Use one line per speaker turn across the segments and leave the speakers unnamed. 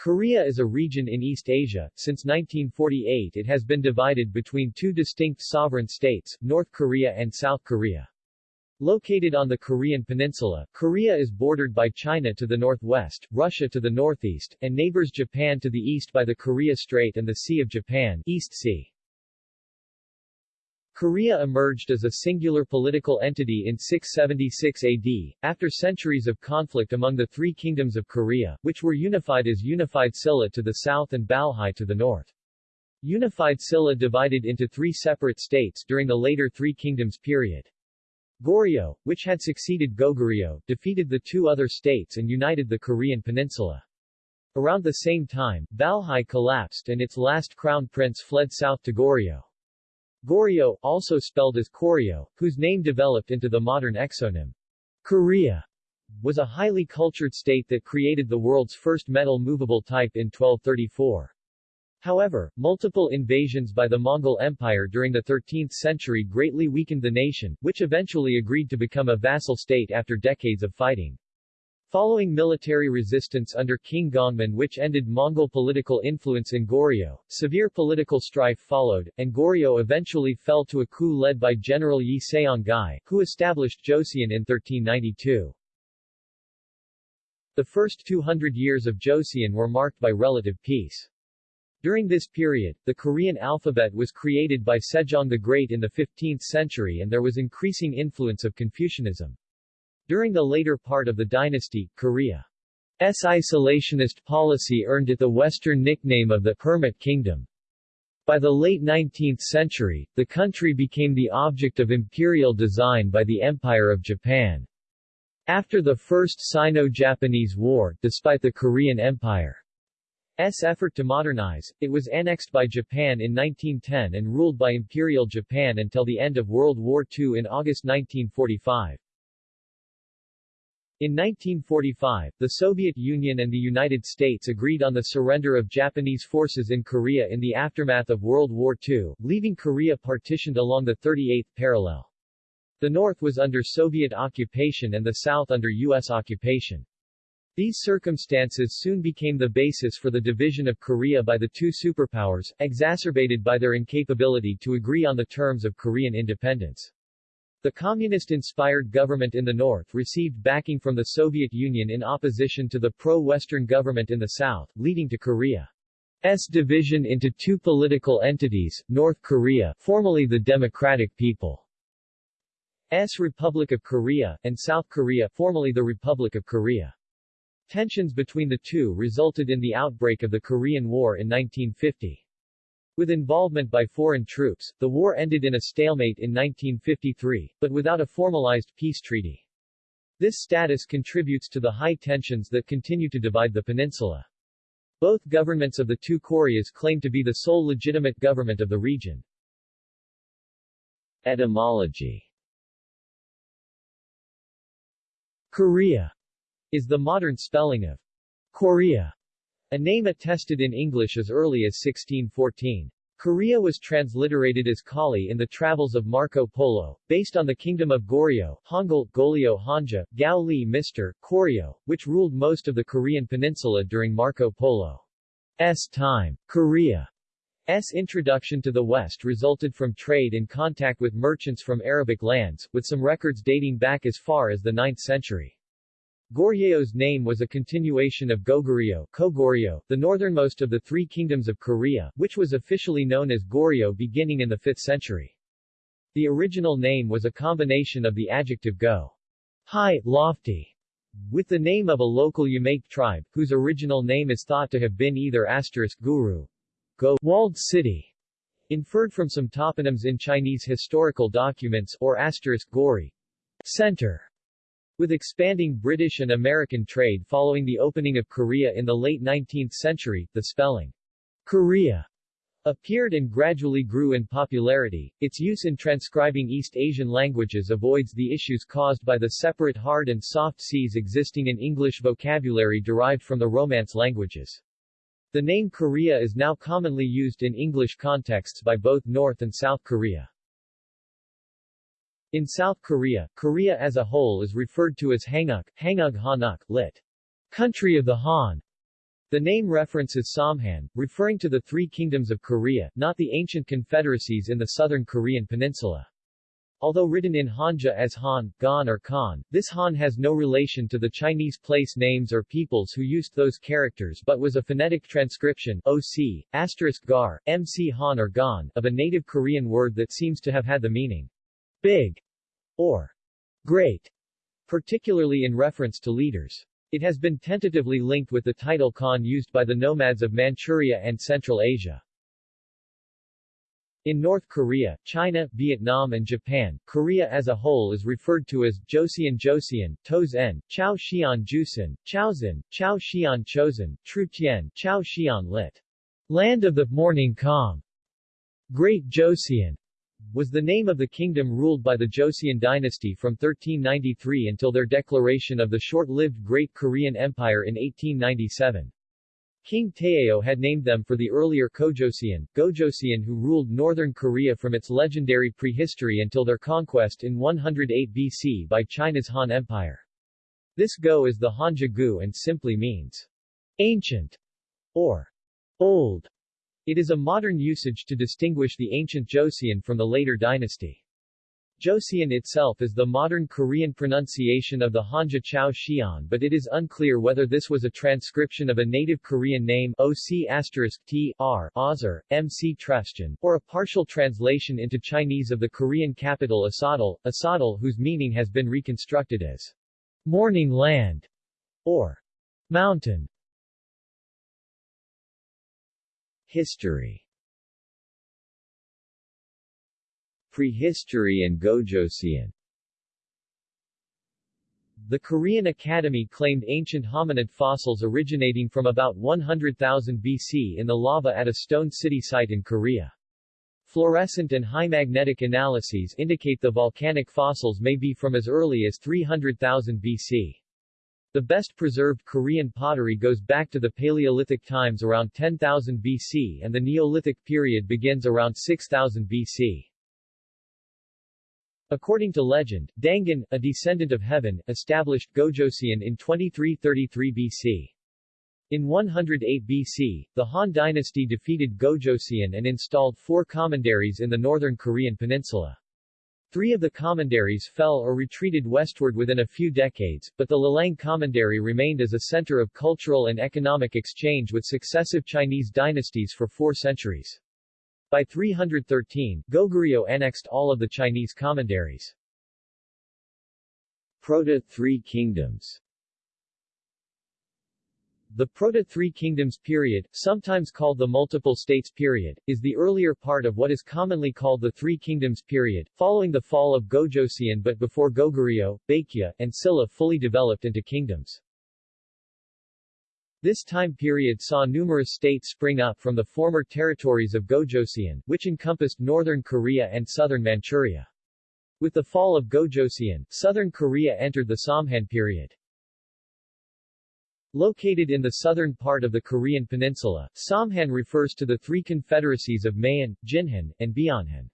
Korea is a region in East Asia. Since 1948 it has been divided between two distinct sovereign states, North Korea and South Korea. Located on the Korean peninsula, Korea is bordered by China to the northwest, Russia to the northeast, and neighbors Japan to the east by the Korea Strait and the Sea of Japan East Sea. Korea emerged as a singular political entity in 676 AD, after centuries of conflict among the three kingdoms of Korea, which were unified as Unified Silla to the south and Balhae to the north. Unified Silla divided into three separate states during the later Three Kingdoms period. Goryeo, which had succeeded Goguryeo, defeated the two other states and united the Korean peninsula. Around the same time, Balhae collapsed and its last crown prince fled south to Goryeo. Goryeo, also spelled as Koryo, whose name developed into the modern exonym Korea, was a highly cultured state that created the world's first metal movable type in 1234. However, multiple invasions by the Mongol Empire during the 13th century greatly weakened the nation, which eventually agreed to become a vassal state after decades of fighting. Following military resistance under King Gongmin which ended Mongol political influence in Goryeo, severe political strife followed, and Goryeo eventually fell to a coup led by General Yi Seong-gye, who established Joseon in 1392. The first 200 years of Joseon were marked by relative peace. During this period, the Korean alphabet was created by Sejong the Great in the 15th century and there was increasing influence of Confucianism. During the later part of the dynasty, Korea's isolationist policy earned it the Western nickname of the Hermit Kingdom. By the late 19th century, the country became the object of imperial design by the Empire of Japan. After the First Sino-Japanese War, despite the Korean Empire's effort to modernize, it was annexed by Japan in 1910 and ruled by Imperial Japan until the end of World War II in August 1945. In 1945, the Soviet Union and the United States agreed on the surrender of Japanese forces in Korea in the aftermath of World War II, leaving Korea partitioned along the 38th parallel. The north was under Soviet occupation and the south under U.S. occupation. These circumstances soon became the basis for the division of Korea by the two superpowers, exacerbated by their incapability to agree on the terms of Korean independence. The communist-inspired government in the north received backing from the Soviet Union in opposition to the pro-Western government in the south, leading to Korea's division into two political entities, North Korea formerly the Democratic People's Republic of Korea, and South Korea formerly the Republic of Korea. Tensions between the two resulted in the outbreak of the Korean War in 1950. With involvement by foreign troops, the war ended in a stalemate in 1953, but without a formalized peace treaty. This status contributes to the high tensions that continue to divide the peninsula. Both governments of the two Koreas claim to be the sole legitimate government of the region. Etymology Korea is the modern spelling of Korea, a name attested in English as early as 1614. Korea was transliterated as Cauli in the Travels of Marco Polo, based on the Kingdom of Goryeo, Hangul, Goryeo Hanja, Gao Li Mr. Koryo, which ruled most of the Korean peninsula during Marco Polo's time. Korea's introduction to the West resulted from trade and contact with merchants from Arabic lands, with some records dating back as far as the 9th century. Goryeo's name was a continuation of Goguryeo, the northernmost of the three kingdoms of Korea, which was officially known as Goryeo beginning in the 5th century. The original name was a combination of the adjective go, high, lofty, with the name of a local Yemaek tribe, whose original name is thought to have been either asterisk guru, go, walled city, inferred from some toponyms in Chinese historical documents, or asterisk gori, center. With expanding British and American trade following the opening of Korea in the late 19th century, the spelling Korea appeared and gradually grew in popularity. Its use in transcribing East Asian languages avoids the issues caused by the separate hard and soft Cs existing in English vocabulary derived from the Romance languages. The name Korea is now commonly used in English contexts by both North and South Korea. In South Korea, Korea as a whole is referred to as Hanguk, Hangug Hanuk, lit. Country of the Han. The name references Samhan, referring to the three kingdoms of Korea, not the ancient confederacies in the southern Korean peninsula. Although written in Hanja as Han, Gan or Khan, this Han has no relation to the Chinese place names or peoples who used those characters but was a phonetic transcription OC, asterisk gar, MC Han or Gan, of a native Korean word that seems to have had the meaning big or great, particularly in reference to leaders. It has been tentatively linked with the title Khan used by the nomads of Manchuria and Central Asia. In North Korea, China, Vietnam and Japan, Korea as a whole is referred to as Joseon Joseon, Tozen, Chao Xian Jusen, Chaozin, Chao Xian Chosen, Trutian, Chao Xian lit. Land of the Morning Calm. Great Joseon was the name of the kingdom ruled by the Joseon dynasty from 1393 until their declaration of the short-lived Great Korean Empire in 1897. King Taejo had named them for the earlier Kojosian, Gojoseon who ruled northern Korea from its legendary prehistory until their conquest in 108 BC by China's Han Empire. This Go is the Hanja Gu and simply means ancient or old. It is a modern usage to distinguish the ancient Joseon from the later dynasty. Joseon itself is the modern Korean pronunciation of the Hanja Chao Xian but it is unclear whether this was a transcription of a native Korean name OC T R Ozar, MC Tresjan, or a partial translation into Chinese of the Korean capital Asadal, Asadal whose meaning has been reconstructed as morning land or mountain. History Prehistory and Gojoseon The Korean Academy claimed ancient hominid fossils originating from about 100,000 BC in the lava at a stone city site in Korea. Fluorescent and high magnetic analyses indicate the volcanic fossils may be from as early as 300,000 BC. The best preserved Korean pottery goes back to the Paleolithic times around 10,000 BC and the Neolithic period begins around 6000 BC. According to legend, Dangun, a descendant of heaven, established Gojoseon in 2333 BC. In 108 BC, the Han dynasty defeated Gojoseon and installed four commanderies in the northern Korean peninsula. Three of the commanderies fell or retreated westward within a few decades, but the Lelang commandery remained as a center of cultural and economic exchange with successive Chinese dynasties for four centuries. By 313, Goguryeo annexed all of the Chinese commanderies. Proto-Three Kingdoms the Proto-Three Kingdoms period, sometimes called the Multiple States period, is the earlier part of what is commonly called the Three Kingdoms period, following the fall of Gojoseon but before Goguryeo, Baekje, and Silla fully developed into kingdoms. This time period saw numerous states spring up from the former territories of Gojoseon, which encompassed northern Korea and southern Manchuria. With the fall of Gojoseon, southern Korea entered the Samhan period. Located in the southern part of the Korean peninsula, Samhan refers to the three confederacies of Mahan, Jinhan, and Beonhan.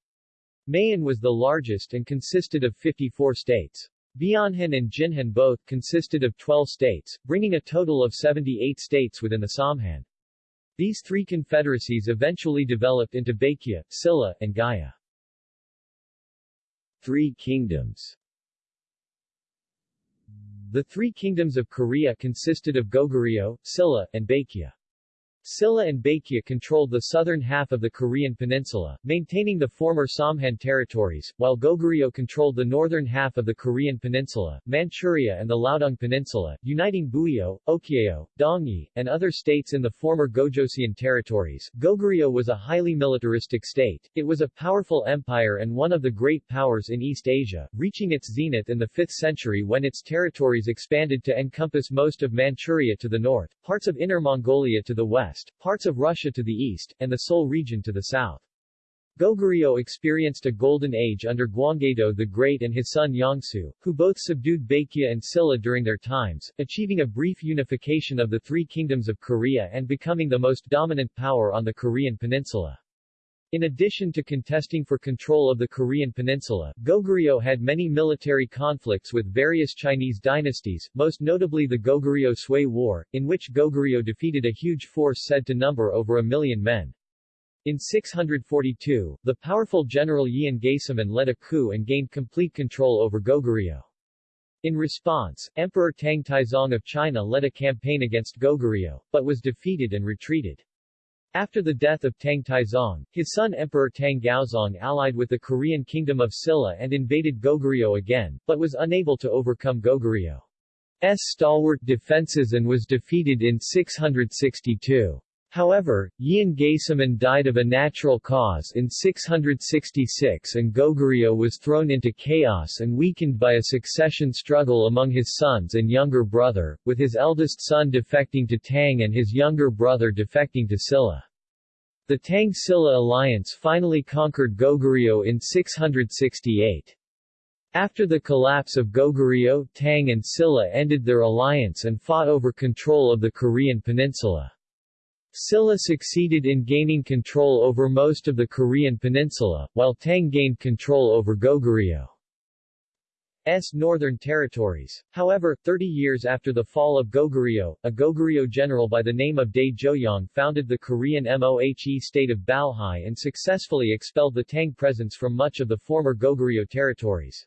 Mahan was the largest and consisted of 54 states. Beonhan and Jinhan both consisted of 12 states, bringing a total of 78 states within the Samhan. These three confederacies eventually developed into Baekje, Silla, and Gaya. Three Kingdoms The Three Kingdoms of Korea consisted of Goguryeo, Silla, and Baekje. Silla and Baekje controlled the southern half of the Korean peninsula, maintaining the former Samhan territories, while Goguryeo controlled the northern half of the Korean peninsula, Manchuria and the Liaodong Peninsula, uniting Buyeo, Okjeo, Dongye, and other states in the former Gojoseon territories. Goguryeo was a highly militaristic state. It was a powerful empire and one of the great powers in East Asia, reaching its zenith in the 5th century when its territories expanded to encompass most of Manchuria to the north, parts of Inner Mongolia to the west, west, parts of Russia to the east, and the Seoul region to the south. Goguryeo experienced a golden age under Gwanggaeto the Great and his son Jangsu, who both subdued Baekje and Silla during their times, achieving a brief unification of the three kingdoms of Korea and becoming the most dominant power on the Korean peninsula. In addition to contesting for control of the Korean peninsula, Goguryeo had many military conflicts with various Chinese dynasties, most notably the Goguryeo Sui War, in which Goguryeo defeated a huge force said to number over a million men. In 642, the powerful general Yeon Gaesomun led a coup and gained complete control over Goguryeo. In response, Emperor Tang Taizong of China led a campaign against Goguryeo, but was defeated and retreated. After the death of Tang Taizong, his son Emperor Tang Gaozong allied with the Korean kingdom of Silla and invaded Goguryeo again, but was unable to overcome Goguryeo. S stalwart defenses and was defeated in 662. However, Yeon Gaesomun died of a natural cause in 666 and Goguryeo was thrown into chaos and weakened by a succession struggle among his sons and younger brother, with his eldest son defecting to Tang and his younger brother defecting to Silla. The Tang-Silla alliance finally conquered Goguryeo in 668. After the collapse of Goguryeo, Tang and Silla ended their alliance and fought over control of the Korean peninsula. Silla succeeded in gaining control over most of the Korean peninsula, while Tang gained control over Goguryeo. Northern territories. However, 30 years after the fall of Goguryeo, a Goguryeo general by the name of Dae Joyeong founded the Korean Mohe state of Balhae and successfully expelled the Tang presence from much of the former Goguryeo territories.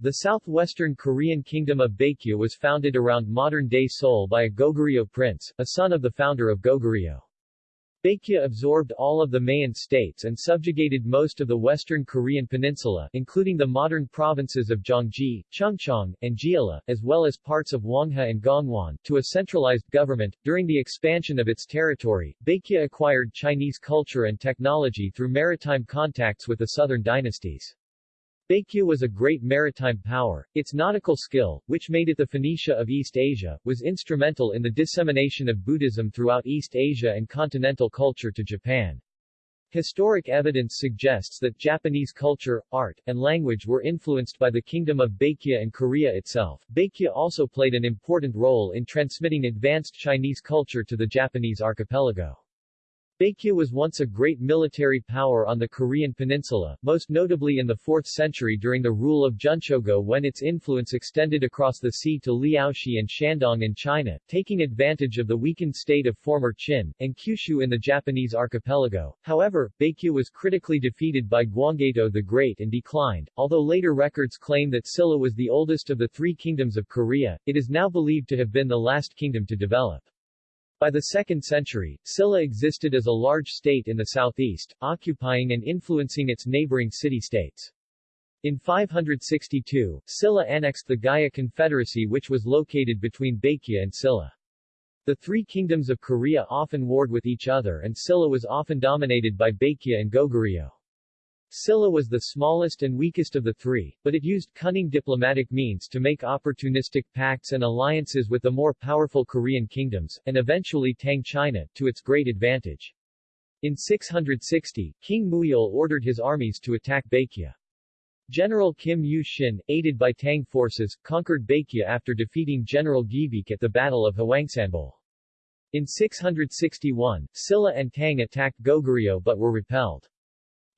The southwestern Korean kingdom of Baekje was founded around modern-day Seoul by a Goguryeo prince, a son of the founder of Goguryeo. Baekje absorbed all of the Mahan states and subjugated most of the western Korean peninsula, including the modern provinces of Gyeonggi, Chungcheong, and Jeolla, as well as parts of Hwanghae and Gangwon, to a centralized government. During the expansion of its territory, Baekje acquired Chinese culture and technology through maritime contacts with the southern dynasties. Baekje was a great maritime power. Its nautical skill, which made it the Phoenicia of East Asia, was instrumental in the dissemination of Buddhism throughout East Asia and continental culture to Japan. Historic evidence suggests that Japanese culture, art, and language were influenced by the Kingdom of Baekje and Korea itself. Baekje also played an important role in transmitting advanced Chinese culture to the Japanese archipelago. Baekje was once a great military power on the Korean peninsula, most notably in the 4th century during the rule of Geunchogo when its influence extended across the sea to Liaoxi and Shandong in China, taking advantage of the weakened state of former Qin, and Kyushu in the Japanese archipelago. However, Baekje was critically defeated by Gwanggaeto the Great and declined. Although later records claim that Silla was the oldest of the three kingdoms of Korea, it is now believed to have been the last kingdom to develop. By the 2nd century, Silla existed as a large state in the southeast, occupying and influencing its neighboring city-states. In 562, Silla annexed the Gaya Confederacy which was located between Baekje and Silla. The three kingdoms of Korea often warred with each other and Silla was often dominated by Baekje and Goguryeo. Silla was the smallest and weakest of the three, but it used cunning diplomatic means to make opportunistic pacts and alliances with the more powerful Korean kingdoms, and eventually Tang China, to its great advantage. In 660, King Muyeol ordered his armies to attack Baekje. General Kim Yu-shin, aided by Tang forces, conquered Baekje after defeating General Gyebaek at the Battle of Hwangsanbeol. In 661, Silla and Tang attacked Goguryeo but were repelled.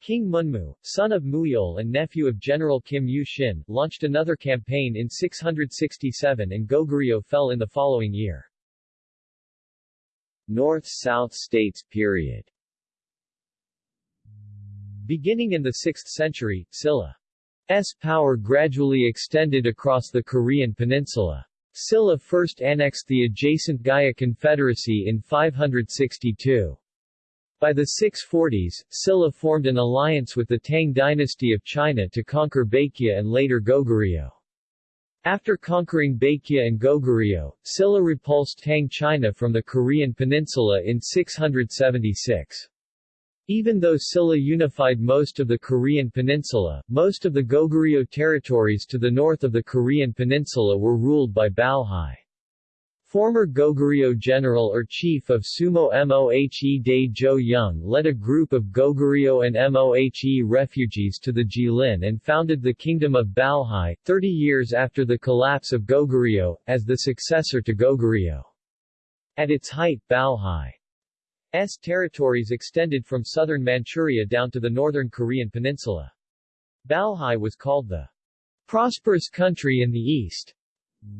King Munmu, son of Muyeol and nephew of General Kim Yu-shin, launched another campaign in 667 and Goguryeo fell in the following year. North-South States period Beginning in the 6th century, Silla's power gradually extended across the Korean peninsula. Silla first annexed the adjacent Gaya Confederacy in 562. By the 640s, Silla formed an alliance with the Tang dynasty of China to conquer Baekje and later Goguryeo. After conquering Baekje and Goguryeo, Silla repulsed Tang China from the Korean peninsula in 676. Even though Silla unified most of the Korean peninsula, most of the Goguryeo territories to the north of the Korean peninsula were ruled by Balhae. Former Goguryeo general or chief of Sumo Mohe Dae Jo Young led a group of Goguryeo and Mohe refugees to the Jilin and founded the Kingdom of Balhae, 30 years after the collapse of Goguryeo, as the successor to Goguryeo. At its height Balhae territories extended from southern Manchuria down to the northern Korean peninsula. Balhae was called the prosperous country in the east.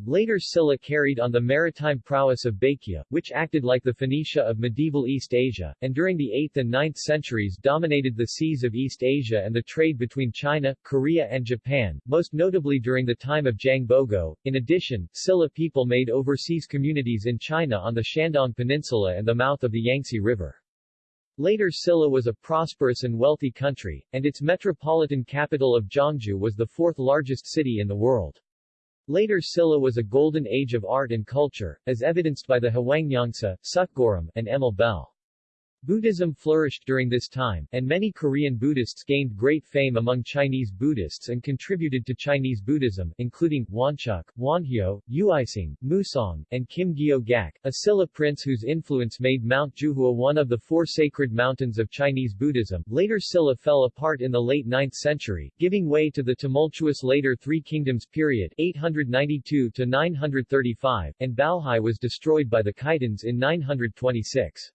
Later Silla carried on the maritime prowess of Baekje, which acted like the Phoenicia of medieval East Asia, and during the 8th and 9th centuries dominated the seas of East Asia and the trade between China, Korea and Japan, most notably during the time of Jangbogo. In addition, Silla people made overseas communities in China on the Shandong Peninsula and the mouth of the Yangtze River. Later Silla was a prosperous and wealthy country, and its metropolitan capital of Zhongzhou was the fourth largest city in the world. Later Silla was a golden age of art and culture, as evidenced by the Hwangnyongsa, Seokguram, and Emille Bell. Buddhism flourished during this time, and many Korean Buddhists gained great fame among Chinese Buddhists and contributed to Chinese Buddhism, including Woncheuk, Wonhyo, Uisang, Musang, and Kim Gyo Gak, a Silla prince whose influence made Mount Jiuhua one of the four sacred mountains of Chinese Buddhism. Later Silla fell apart in the late 9th century, giving way to the tumultuous later Three Kingdoms period 892 to 935, and Balhae was destroyed by the Khitans in 926.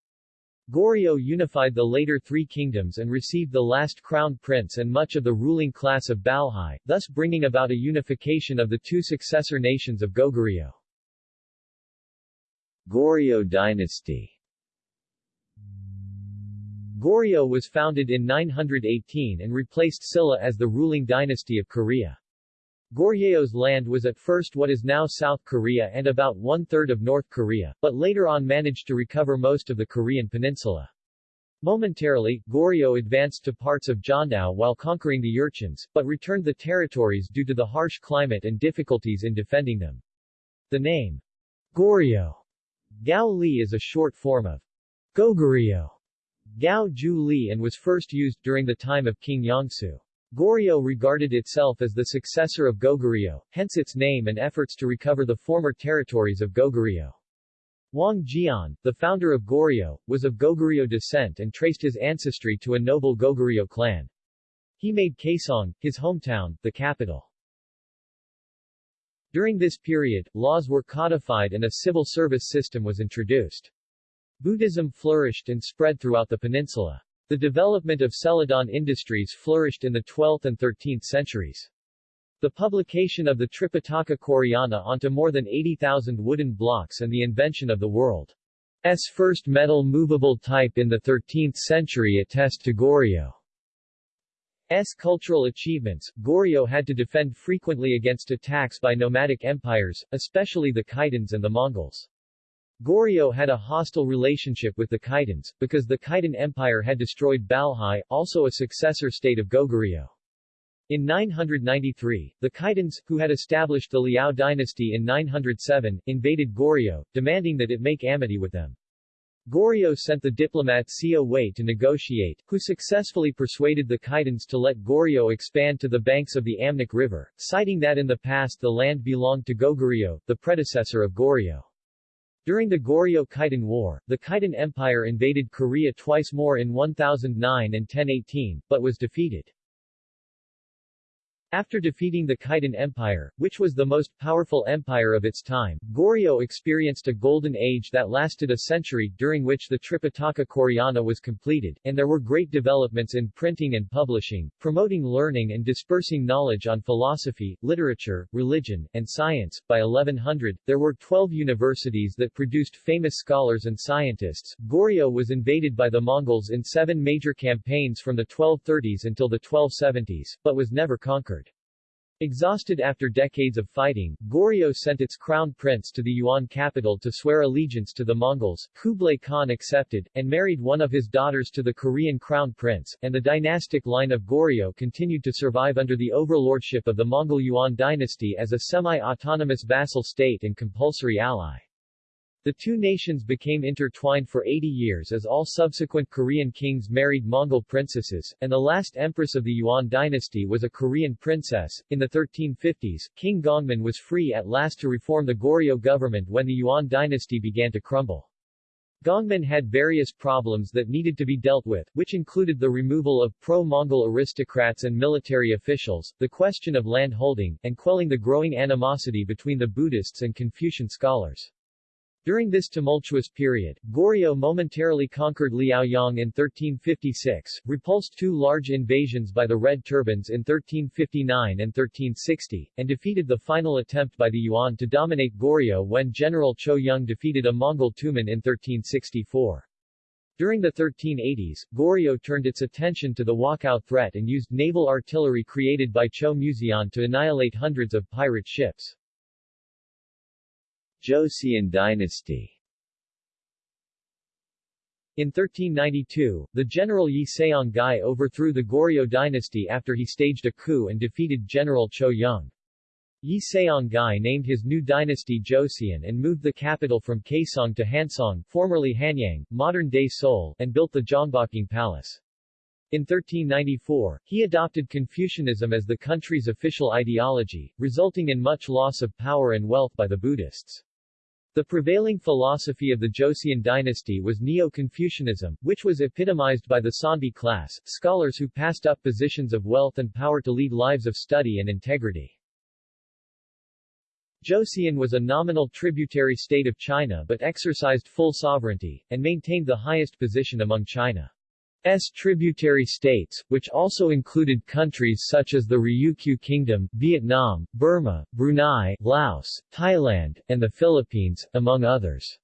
Goryeo unified the later three kingdoms and received the last crown prince and much of the ruling class of Balhae, thus bringing about a unification of the two successor nations of Goguryeo. Goryeo dynasty Goryeo was founded in 918 and replaced Silla as the ruling dynasty of Korea. Goryeo's land was at first what is now South Korea and about one-third of North Korea, but later on managed to recover most of the Korean peninsula. Momentarily, Goryeo advanced to parts of Jeonnam while conquering the Jurchens, but returned the territories due to the harsh climate and difficulties in defending them. The name Goryeo Gao Li is a short form of Goguryeo Gao Ju Li and was first used during the time of King Jangsu. Goryeo regarded itself as the successor of Goguryeo, hence its name and efforts to recover the former territories of Goguryeo. Wang Geon, the founder of Goryeo, was of Goguryeo descent and traced his ancestry to a noble Goguryeo clan. He made Kaesong, his hometown, the capital. During this period, laws were codified and a civil service system was introduced. Buddhism flourished and spread throughout the peninsula. The development of celadon industries flourished in the 12th and 13th centuries. The publication of the Tripitaka Koreana onto more than 80,000 wooden blocks and the invention of the world's first metal movable type in the 13th century attest to Goryeo. S. cultural achievements. Goryeo had to defend frequently against attacks by nomadic empires, especially the Khitans and the Mongols. Goryeo had a hostile relationship with the Khitans, because the Khitan Empire had destroyed Balhae, also a successor state of Goguryeo. In 993, the Khitans, who had established the Liao dynasty in 907, invaded Goryeo, demanding that it make amity with them. Goryeo sent the diplomat Seo Hui to negotiate, who successfully persuaded the Khitans to let Goryeo expand to the banks of the Amnok River, citing that in the past the land belonged to Goguryeo, the predecessor of Goryeo. During the Goryeo-Khitan War, the Khitan Empire invaded Korea twice more in 1009 and 1018, but was defeated. After defeating the Khitan Empire, which was the most powerful empire of its time, Goryeo experienced a golden age that lasted a century, during which the Tripitaka Koreana was completed, and there were great developments in printing and publishing, promoting learning and dispersing knowledge on philosophy, literature, religion, and science. By 1100, there were 12 universities that produced famous scholars and scientists. Goryeo was invaded by the Mongols in seven major campaigns from the 1230s until the 1270s, but was never conquered. Exhausted after decades of fighting, Goryeo sent its crown prince to the Yuan capital to swear allegiance to the Mongols. Kublai Khan accepted, and married one of his daughters to the Korean crown prince, and the dynastic line of Goryeo continued to survive under the overlordship of the Mongol Yuan dynasty as a semi-autonomous vassal state and compulsory ally. The two nations became intertwined for 80 years as all subsequent Korean kings married Mongol princesses, and the last empress of the Yuan dynasty was a Korean princess. In the 1350s, King Gongmin was free at last to reform the Goryeo government when the Yuan dynasty began to crumble. Gongmin had various problems that needed to be dealt with, which included the removal of pro-Mongol aristocrats and military officials, the question of land holding, and quelling the growing animosity between the Buddhists and Confucian scholars. During this tumultuous period, Goryeo momentarily conquered Liaoyang in 1356, repulsed two large invasions by the Red Turbans in 1359 and 1360, and defeated the final attempt by the Yuan to dominate Goryeo when General Cho Yun defeated a Mongol Tumen in 1364. During the 1380s, Goryeo turned its attention to the Wokou threat and used naval artillery created by Cho Muzian to annihilate hundreds of pirate ships. Joseon dynasty in 1392, the general Yi Seong-gye overthrew the Goryeo dynasty after he staged a coup and defeated General Cho Young. Yi Seong-gye named his new dynasty Joseon and moved the capital from Kaesong to Hanseong formerly Hanyang, modern-day Seoul, and built the Gyeongbokgung Palace. In 1394, he adopted Confucianism as the country's official ideology, resulting in much loss of power and wealth by the Buddhists. The prevailing philosophy of the Joseon dynasty was Neo-Confucianism, which was epitomized by the Seonbi class, scholars who passed up positions of wealth and power to lead lives of study and integrity. Joseon was a nominal tributary state of China but exercised full sovereignty, and maintained the highest position among China. S tributary states, which also included countries such as the Ryukyu Kingdom, Vietnam, Burma, Brunei, Laos, Thailand, and the Philippines, among others.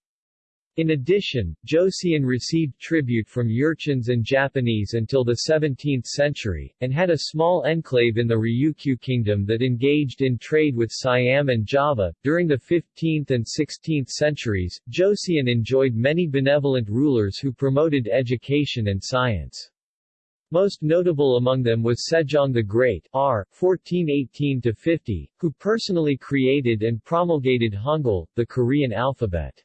In addition, Joseon received tribute from Jurchens and Japanese until the 17th century, and had a small enclave in the Ryukyu Kingdom that engaged in trade with Siam and Java. During the 15th and 16th centuries, Joseon enjoyed many benevolent rulers who promoted education and science. Most notable among them was Sejong the Great R. 1418-50, who personally created and promulgated Hangul, the Korean alphabet.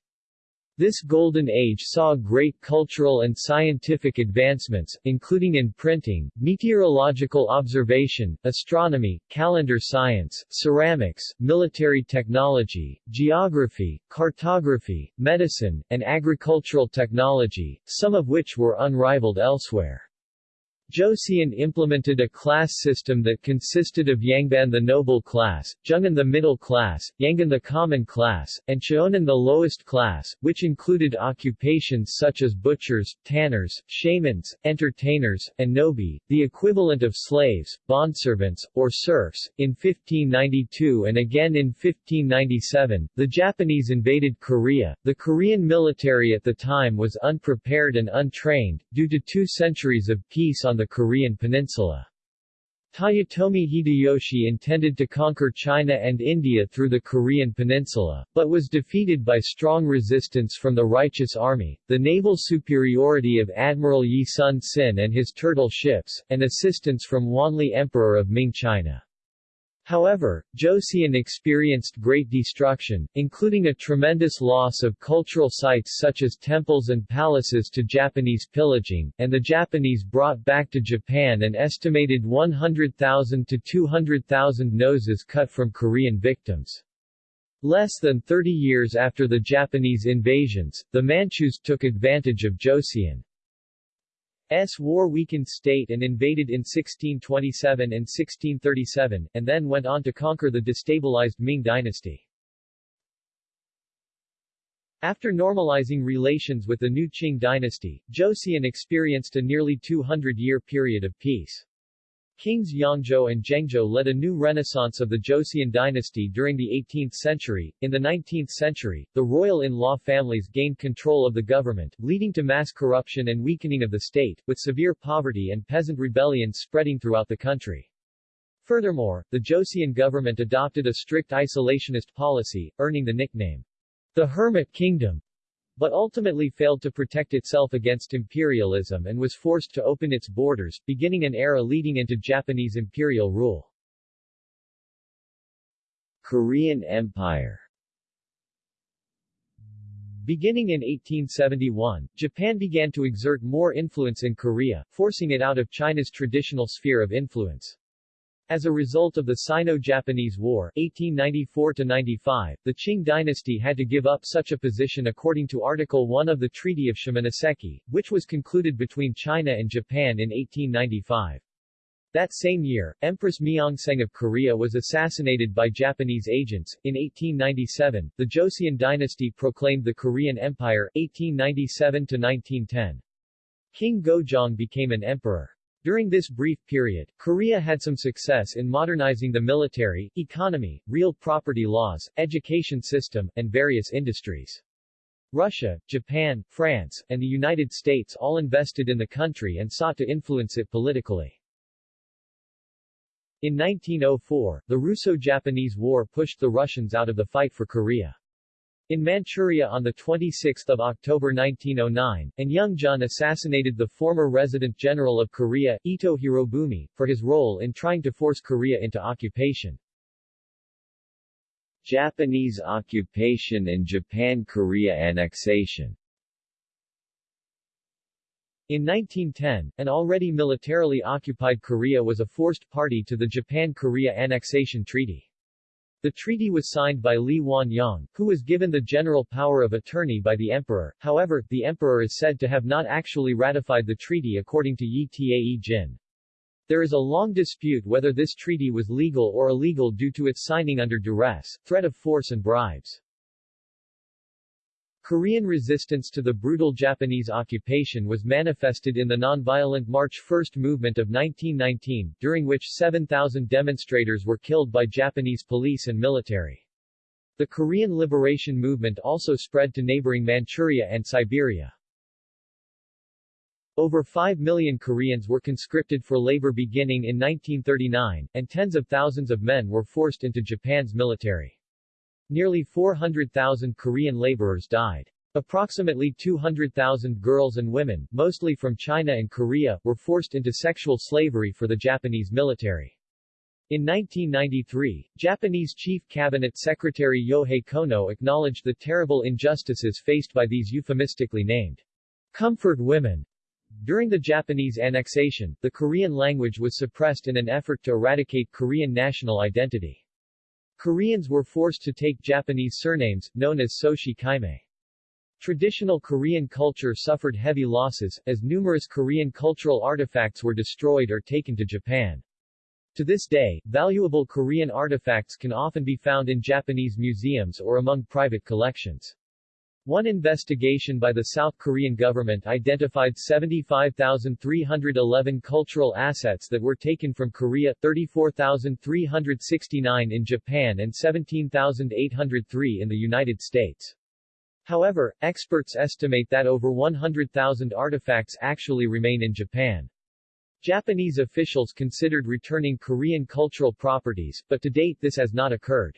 This golden age saw great cultural and scientific advancements, including in printing, meteorological observation, astronomy, calendar science, ceramics, military technology, geography, cartography, medicine, and agricultural technology, some of which were unrivaled elsewhere. Joseon implemented a class system that consisted of Yangban the noble class, Jungin the middle class, Yangan the common class, and Cheonan the lowest class, which included occupations such as butchers, tanners, shamans, entertainers, and nobi, the equivalent of slaves, bondservants, or serfs. In 1592 and again in 1597, the Japanese invaded Korea. The Korean military at the time was unprepared and untrained, due to two centuries of peace on the Korean peninsula. Toyotomi Hideyoshi intended to conquer China and India through the Korean peninsula, but was defeated by strong resistance from the Righteous Army, the naval superiority of Admiral Yi Sun Sin and his turtle ships, and assistance from Wanli Emperor of Ming China. However, Joseon experienced great destruction, including a tremendous loss of cultural sites such as temples and palaces to Japanese pillaging, and the Japanese brought back to Japan an estimated 100,000 to 200,000 noses cut from Korean victims. Less than 30 years after the Japanese invasions, the Manchus took advantage of Joseon. S war-weakened state and invaded in 1627 and 1637, and then went on to conquer the destabilized Ming dynasty. After normalizing relations with the new Qing dynasty, Joseon experienced a nearly 200-year period of peace. Kings Yeongjo and Jeongjo led a new renaissance of the Joseon dynasty during the 18th century. In the 19th century, the royal in-law families gained control of the government, leading to mass corruption and weakening of the state, with severe poverty and peasant rebellions spreading throughout the country. Furthermore, the Joseon government adopted a strict isolationist policy, earning the nickname, the Hermit Kingdom, but ultimately failed to protect itself against imperialism and was forced to open its borders, beginning an era leading into Japanese imperial rule. Korean Empire Beginning in 1871, Japan began to exert more influence in Korea, forcing it out of China's traditional sphere of influence. As a result of the Sino-Japanese War 1894-95, the Qing dynasty had to give up such a position according to Article 1 of the Treaty of Shimonoseki, which was concluded between China and Japan in 1895. That same year, Empress Myeongseong of Korea was assassinated by Japanese agents. In 1897, the Joseon dynasty proclaimed the Korean Empire, 1897-1910. King Gojong became an emperor. During this brief period, Korea had some success in modernizing the military, economy, real property laws, education system, and various industries. Russia, Japan, France, and the United States all invested in the country and sought to influence it politically. In 1904, the Russo-Japanese War pushed the Russians out of the fight for Korea. In Manchuria on 26 October 1909, An Jung-geun assassinated the former resident general of Korea, Ito Hirobumi, for his role in trying to force Korea into occupation.
Japanese occupation and Japan-Korea annexation
in 1910, an already militarily occupied Korea was a forced party to the Japan-Korea Annexation Treaty. The treaty was signed by Lee Wan-yong, who was given the general power of attorney by the emperor, however, the emperor is said to have not actually ratified the treaty according to Yi Tae Jin. There is a long dispute whether this treaty was legal or illegal due to its signing under duress, threat of force and bribes. Korean resistance to the brutal Japanese occupation was manifested in the nonviolent March 1 movement of 1919, during which 7,000 demonstrators were killed by Japanese police and military. The Korean liberation movement also spread to neighboring Manchuria and Siberia. Over 5 million Koreans were conscripted for labor beginning in 1939, and tens of thousands of men were forced into Japan's military. Nearly 400,000 Korean laborers died. Approximately 200,000 girls and women, mostly from China and Korea, were forced into sexual slavery for the Japanese military. In 1993, Japanese Chief Cabinet Secretary Yohei Kono acknowledged the terrible injustices faced by these euphemistically named comfort women. During the Japanese annexation, the Korean language was suppressed in an effort to eradicate Korean national identity. Koreans were forced to take Japanese surnames, known as Soshi Kaimei. Traditional Korean culture suffered heavy losses, as numerous Korean cultural artifacts were destroyed or taken to Japan. To this day, valuable Korean artifacts can often be found in Japanese museums or among private collections. One investigation by the South Korean government identified 75,311 cultural assets that were taken from Korea, 34,369 in Japan and 17,803 in the United States. However, experts estimate that over 100,000 artifacts actually remain in Japan. Japanese officials considered returning Korean cultural properties, but to date this has not occurred.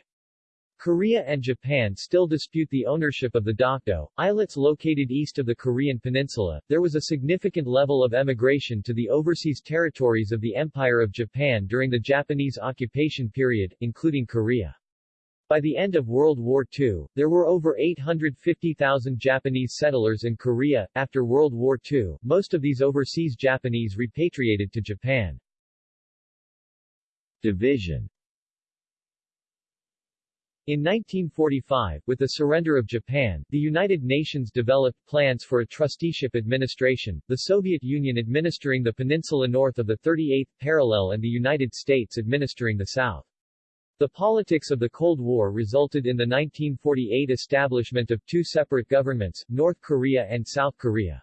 Korea and Japan still dispute the ownership of the Dokdo, islets located east of the Korean peninsula. There was a significant level of emigration to the overseas territories of the Empire of Japan during the Japanese occupation period, including Korea. By the end of World War II, there were over 850,000 Japanese settlers in Korea. After World War II, most of these overseas Japanese repatriated to Japan.
Division
in 1945, with the surrender of Japan, the United Nations developed plans for a trusteeship administration, the Soviet Union administering the peninsula north of the 38th parallel and the United States administering the south. The politics of the Cold War resulted in the 1948 establishment of two separate governments, North Korea and South Korea.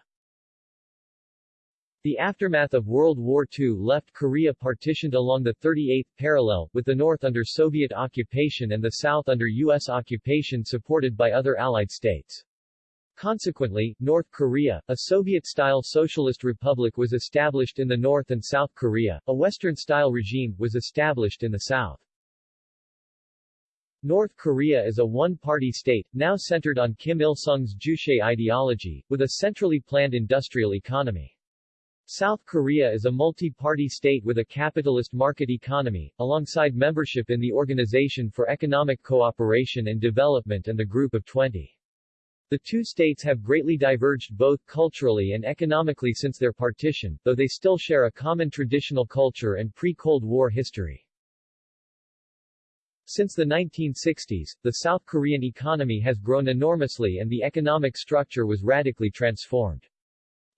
The aftermath of World War II left Korea partitioned along the 38th parallel, with the north under Soviet occupation and the south under U.S. occupation supported by other Allied states. Consequently, North Korea, a Soviet-style socialist republic was established in the north and South Korea, a Western-style regime, was established in the south. North Korea is a one-party state, now centered on Kim Il-sung's Juche ideology, with a centrally planned industrial economy. South Korea is a multi-party state with a capitalist market economy, alongside membership in the Organization for Economic Cooperation and Development and the Group of 20. The two states have greatly diverged both culturally and economically since their partition, though they still share a common traditional culture and pre-Cold War history. Since the 1960s, the South Korean economy has grown enormously and the economic structure was radically transformed.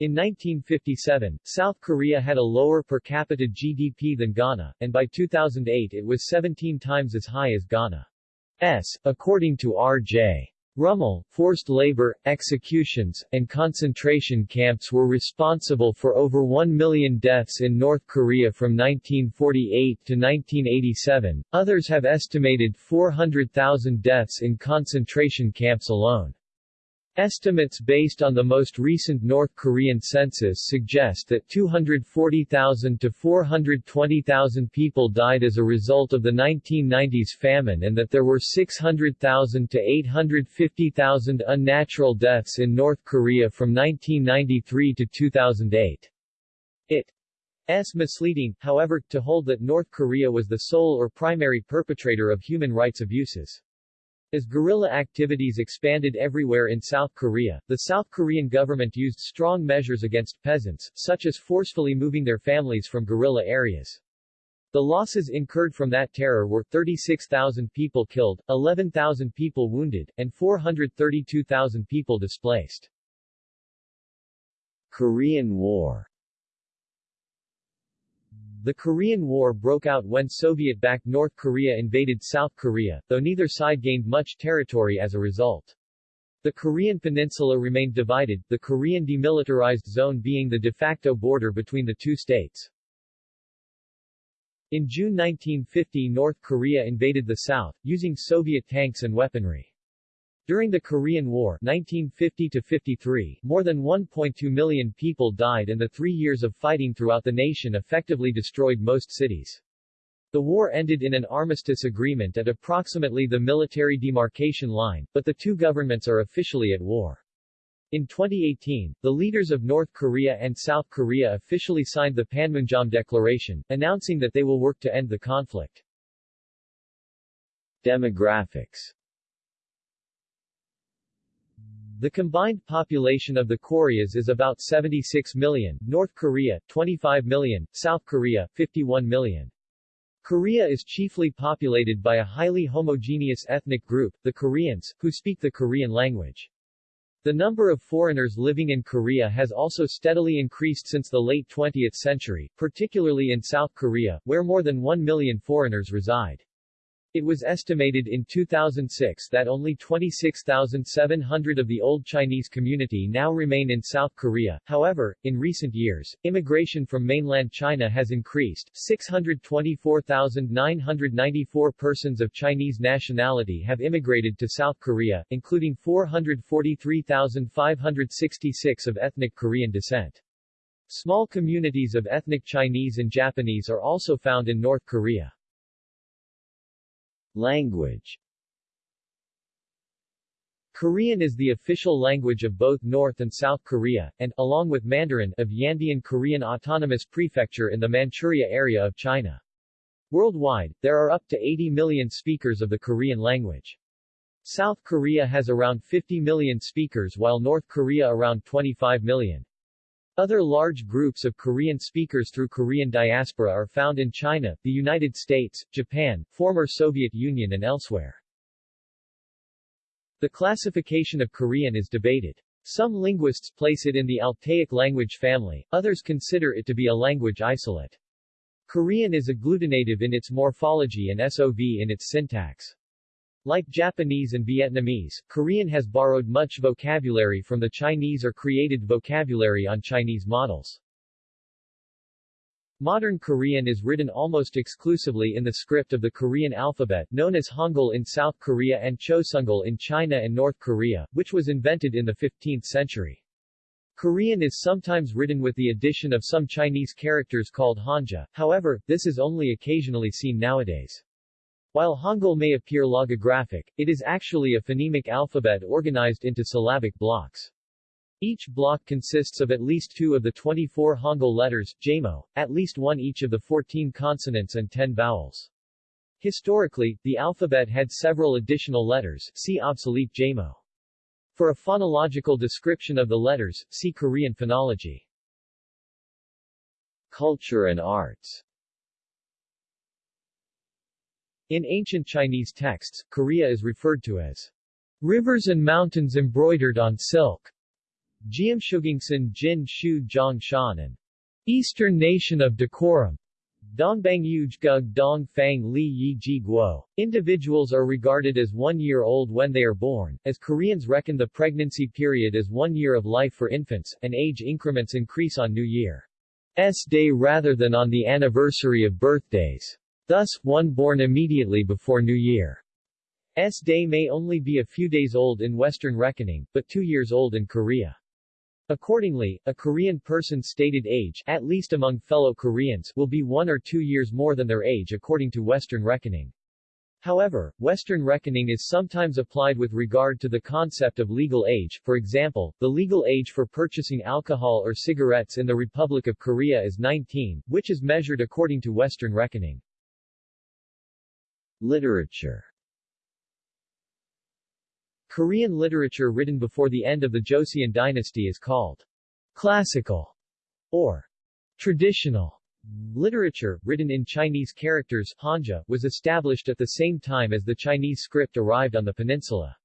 In 1957, South Korea had a lower per capita GDP than Ghana, and by 2008 it was 17 times as high as Ghana's, according to R.J. Rummel, forced labor, executions, and concentration camps were responsible for over 1 million deaths in North Korea from 1948 to 1987. Others have estimated 400,000 deaths in concentration camps alone. Estimates based on the most recent North Korean census suggest that 240,000 to 420,000 people died as a result of the 1990s famine and that there were 600,000 to 850,000 unnatural deaths in North Korea from 1993 to 2008. It's misleading, however, to hold that North Korea was the sole or primary perpetrator of human rights abuses. As guerrilla activities expanded everywhere in South Korea, the South Korean government used strong measures against peasants, such as forcefully moving their families from guerrilla areas. The losses incurred from that terror were 36,000 people killed, 11,000 people wounded, and 432,000 people displaced.
Korean War
the Korean War broke out when Soviet-backed North Korea invaded South Korea, though neither side gained much territory as a result. The Korean peninsula remained divided, the Korean Demilitarized Zone being the de facto border between the two states. In June 1950 North Korea invaded the South, using Soviet tanks and weaponry. During the Korean War 1950-53, more than 1.2 million people died and the three years of fighting throughout the nation effectively destroyed most cities. The war ended in an armistice agreement at approximately the military demarcation line, but the two governments are officially at war. In 2018, the leaders of North Korea and South Korea officially signed the Panmunjom Declaration, announcing that they will work to end the conflict.
Demographics
the combined population of the Koreas is about 76 million, North Korea, 25 million, South Korea, 51 million. Korea is chiefly populated by a highly homogeneous ethnic group, the Koreans, who speak the Korean language. The number of foreigners living in Korea has also steadily increased since the late 20th century, particularly in South Korea, where more than 1 million foreigners reside. It was estimated in 2006 that only 26,700 of the old Chinese community now remain in South Korea. However, in recent years, immigration from mainland China has increased. 624,994 persons of Chinese nationality have immigrated to South Korea, including 443,566 of ethnic Korean descent. Small communities of ethnic Chinese and Japanese are also found in North Korea.
Language
Korean is the official language of both North and South Korea, and, along with Mandarin, of Yanbian Korean Autonomous Prefecture in the Manchuria area of China. Worldwide, there are up to 80 million speakers of the Korean language. South Korea has around 50 million speakers while North Korea around 25 million. Other large groups of Korean speakers through Korean diaspora are found in China, the United States, Japan, former Soviet Union and elsewhere. The classification of Korean is debated. Some linguists place it in the Altaic language family, others consider it to be a language isolate. Korean is agglutinative in its morphology and SOV in its syntax. Like Japanese and Vietnamese, Korean has borrowed much vocabulary from the Chinese or created vocabulary on Chinese models. Modern Korean is written almost exclusively in the script of the Korean alphabet, known as Hangul in South Korea and Chosungal in China and North Korea, which was invented in the 15th century. Korean is sometimes written with the addition of some Chinese characters called Hanja, however, this is only occasionally seen nowadays. While Hangul may appear logographic, it is actually a phonemic alphabet organized into syllabic blocks. Each block consists of at least two of the 24 Hangul letters, Jamo, at least one each of the 14 consonants and 10 vowels. Historically, the alphabet had several additional letters, see obsolete Jamo. For a phonological description of the letters, see Korean phonology.
Culture and arts
in ancient Chinese texts, Korea is referred to as rivers and mountains embroidered on silk. Jiamshugingsan Jin Shu Zhang Shan and Eastern Nation of Decorum. Dongbang Gug Dong Fang Li Yi Ji Guo. Individuals are regarded as one year old when they are born, as Koreans reckon the pregnancy period as one year of life for infants, and age increments increase on New Year's Day rather than on the anniversary of birthdays. Thus, one born immediately before New Year's Day may only be a few days old in Western reckoning, but two years old in Korea. Accordingly, a Korean person's stated age, at least among fellow Koreans, will be one or two years more than their age according to Western reckoning. However, Western reckoning is sometimes applied with regard to the concept of legal age, for example, the legal age for purchasing alcohol or cigarettes in the Republic of Korea is 19, which is measured according to Western reckoning.
Literature
Korean literature written before the end of the Joseon dynasty is called classical or traditional literature, written in Chinese characters Hanja, was established at the same time as the Chinese script arrived on the peninsula.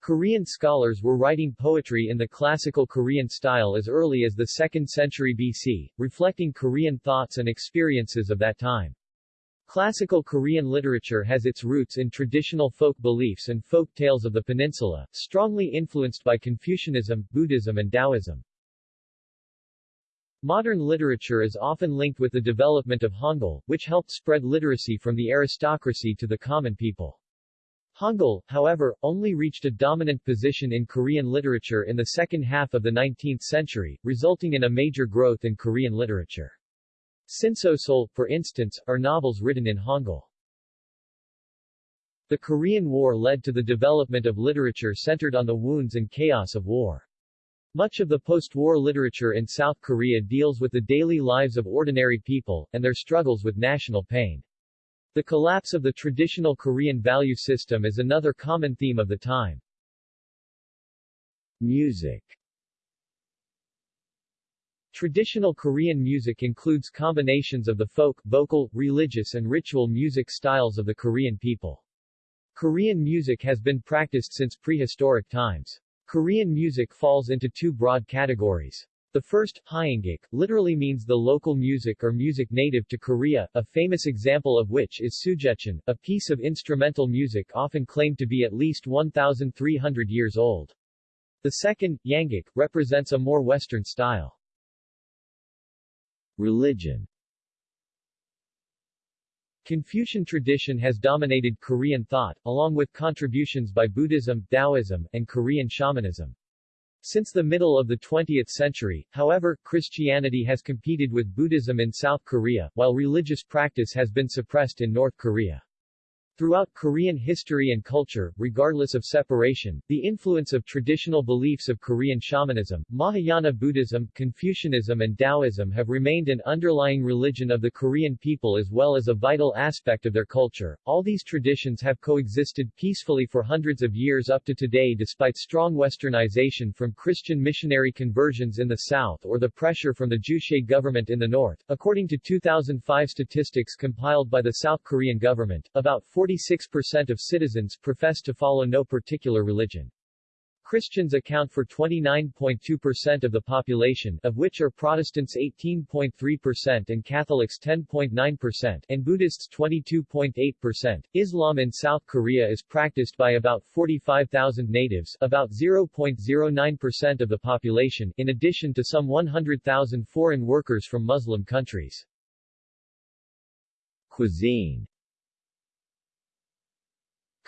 Korean scholars were writing poetry in the classical Korean style as early as the 2nd century BC, reflecting Korean thoughts and experiences of that time. Classical Korean literature has its roots in traditional folk beliefs and folk tales of the peninsula, strongly influenced by Confucianism, Buddhism and Taoism. Modern literature is often linked with the development of Hangul, which helped spread literacy from the aristocracy to the common people. Hangul, however, only reached a dominant position in Korean literature in the second half of the 19th century, resulting in a major growth in Korean literature. Sinsosol, for instance, are novels written in Hangul. The Korean War led to the development of literature centered on the wounds and chaos of war. Much of the post-war literature in South Korea deals with the daily lives of ordinary people, and their struggles with national pain. The collapse of the traditional Korean value system is another common theme of the time.
Music
Traditional Korean music includes combinations of the folk, vocal, religious and ritual music styles of the Korean people. Korean music has been practiced since prehistoric times. Korean music falls into two broad categories. The first, Hyangak, literally means the local music or music native to Korea, a famous example of which is Sujecheon, a piece of instrumental music often claimed to be at least 1,300 years old. The second, Yangak, represents a more Western style.
Religion
Confucian tradition has dominated Korean thought, along with contributions by Buddhism, Taoism, and Korean shamanism. Since the middle of the 20th century, however, Christianity has competed with Buddhism in South Korea, while religious practice has been suppressed in North Korea. Throughout Korean history and culture, regardless of separation, the influence of traditional beliefs of Korean shamanism, Mahayana Buddhism, Confucianism and Taoism have remained an underlying religion of the Korean people as well as a vital aspect of their culture. All these traditions have coexisted peacefully for hundreds of years up to today despite strong westernization from Christian missionary conversions in the south or the pressure from the Juche government in the north. According to 2005 statistics compiled by the South Korean government, about 40 46% of citizens profess to follow no particular religion. Christians account for 29.2% of the population, of which are Protestants 18.3% and Catholics 10.9% and Buddhists 22.8%. Islam in South Korea is practiced by about 45,000 natives, about 0.09% of the population, in addition to some 100,000 foreign workers from Muslim countries.
Cuisine